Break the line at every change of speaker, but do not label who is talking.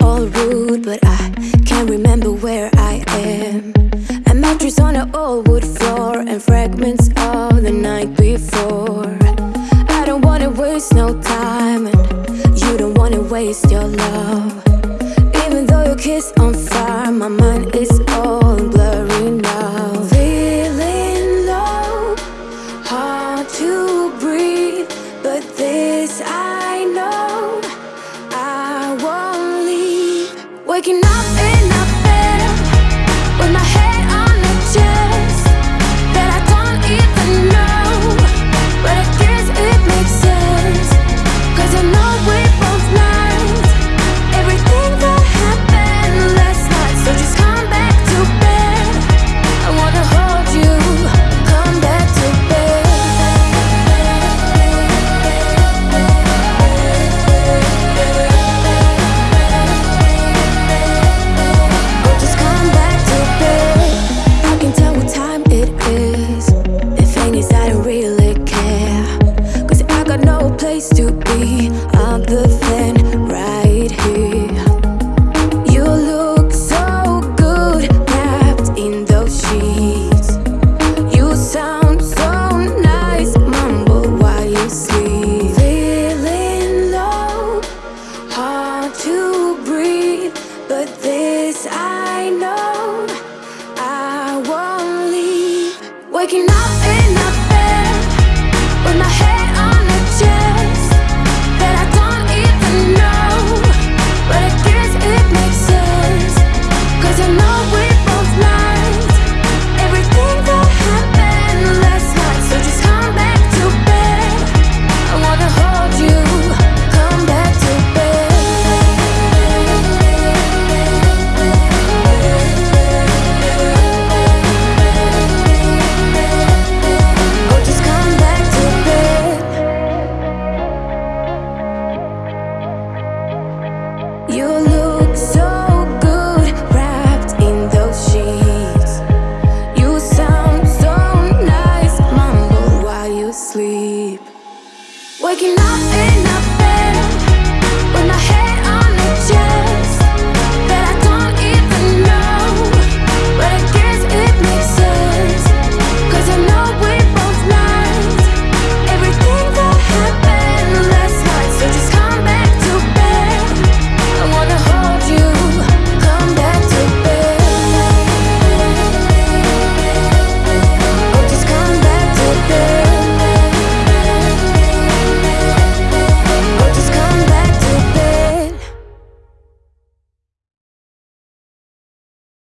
all rude, but I can't remember where I am. A mattress on an old wood floor and fragments of the night before. I don't wanna waste no time, and you don't wanna waste your love. Even though your kiss on fire, my mind is In a with my head place to be other than right here. You look so good wrapped in those sheets. You sound so nice, mumble while you sleep. Feeling low, hard to breathe, but this I know I won't leave. Waking up in a bed with my head nice, mumble while